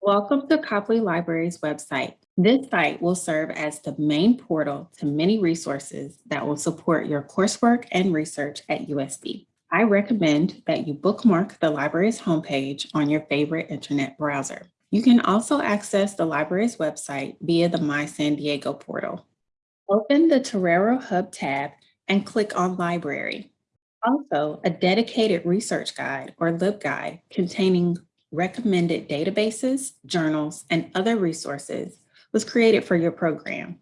Welcome to Copley Library's website. This site will serve as the main portal to many resources that will support your coursework and research at USD. I recommend that you bookmark the library's homepage on your favorite internet browser. You can also access the library's website via the My San Diego portal. Open the Torero Hub tab and click on Library. Also, a dedicated research guide or LibGuide containing recommended databases, journals, and other resources was created for your program.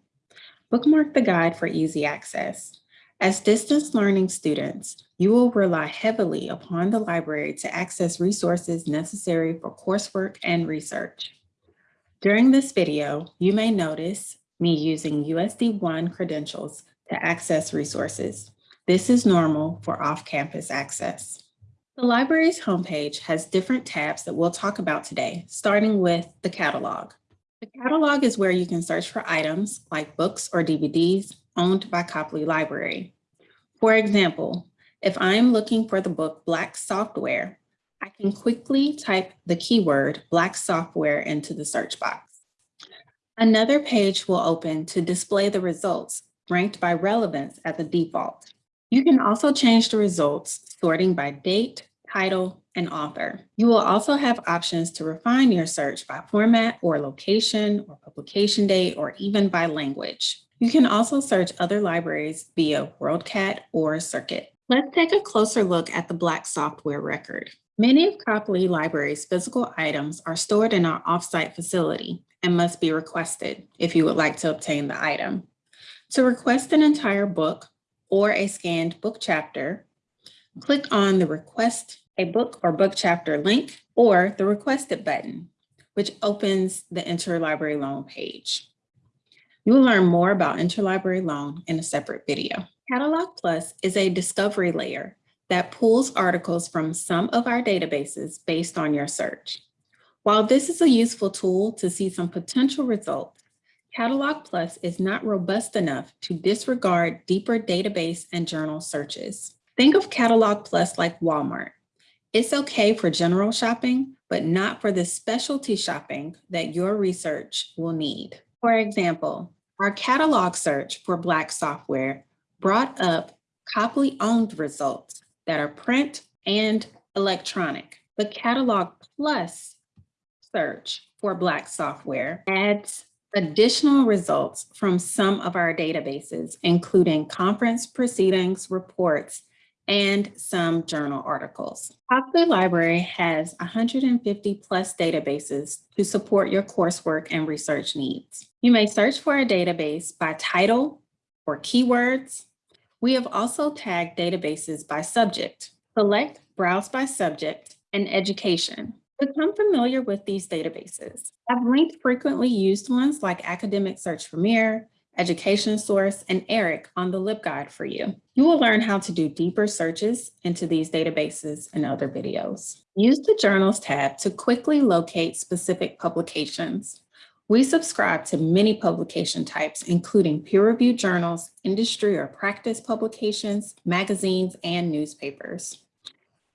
Bookmark the guide for easy access. As distance learning students, you will rely heavily upon the library to access resources necessary for coursework and research. During this video, you may notice me using USD One credentials to access resources. This is normal for off-campus access. The library's homepage has different tabs that we'll talk about today, starting with the catalog. The catalog is where you can search for items like books or DVDs owned by Copley Library. For example, if I'm looking for the book Black Software, I can quickly type the keyword Black Software into the search box. Another page will open to display the results ranked by relevance at the default. You can also change the results sorting by date, title, and author. You will also have options to refine your search by format or location or publication date or even by language. You can also search other libraries via WorldCat or Circuit. Let's take a closer look at the Black software record. Many of Copley Library's physical items are stored in our offsite facility and must be requested if you would like to obtain the item. To request an entire book or a scanned book chapter, click on the Request a Book or Book Chapter link or the Requested button, which opens the Interlibrary Loan page. You will learn more about interlibrary loan in a separate video. Catalog Plus is a discovery layer that pulls articles from some of our databases based on your search. While this is a useful tool to see some potential results, Catalog Plus is not robust enough to disregard deeper database and journal searches. Think of Catalog Plus like Walmart. It's okay for general shopping, but not for the specialty shopping that your research will need. For example, our catalog search for Black software brought up Copley owned results that are print and electronic. The Catalog Plus search for Black software adds additional results from some of our databases, including conference proceedings, reports, and some journal articles. Copley Library has 150 plus databases to support your coursework and research needs. You may search for a database by title or keywords. We have also tagged databases by subject. Select Browse by Subject and Education. Become familiar with these databases. I've linked frequently used ones like Academic Search Premier, Education Source, and ERIC on the LibGuide for you. You will learn how to do deeper searches into these databases and other videos. Use the Journals tab to quickly locate specific publications. We subscribe to many publication types, including peer-reviewed journals, industry or practice publications, magazines, and newspapers.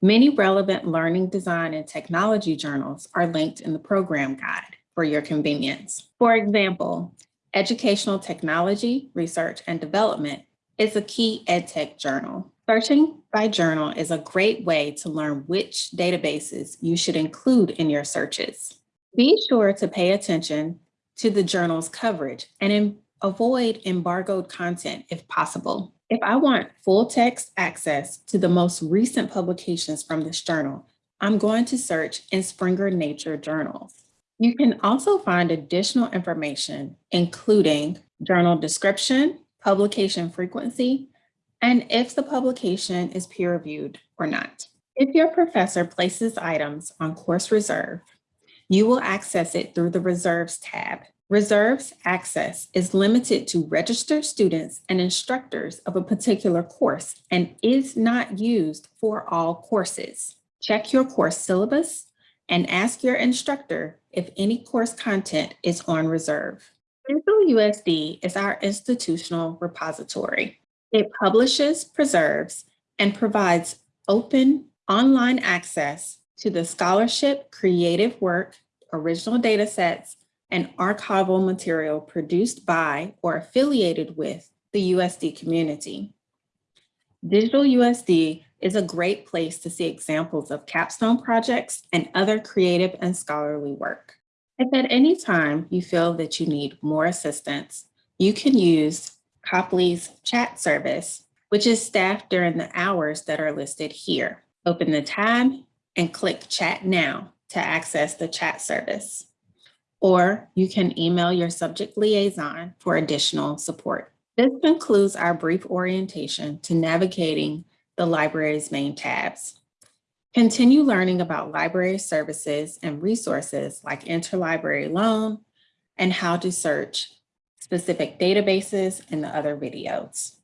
Many relevant learning, design, and technology journals are linked in the program guide for your convenience. For example, Educational Technology, Research and Development is a key EdTech journal. Searching by journal is a great way to learn which databases you should include in your searches. Be sure to pay attention to the journal's coverage and avoid embargoed content if possible. If I want full text access to the most recent publications from this journal, I'm going to search in Springer Nature journals. You can also find additional information, including journal description, publication frequency, and if the publication is peer-reviewed or not. If your professor places items on course reserve, you will access it through the Reserves tab. Reserves access is limited to registered students and instructors of a particular course and is not used for all courses. Check your course syllabus and ask your instructor if any course content is on reserve. Digital USD is our institutional repository. It publishes, preserves, and provides open online access to the scholarship, creative work, original data sets, and archival material produced by or affiliated with the USD community. Digital USD is a great place to see examples of capstone projects and other creative and scholarly work. If at any time you feel that you need more assistance, you can use Copley's chat service, which is staffed during the hours that are listed here. Open the tab and click Chat Now to access the chat service. Or you can email your subject liaison for additional support. This concludes our brief orientation to navigating the library's main tabs. Continue learning about library services and resources like interlibrary loan and how to search specific databases in the other videos.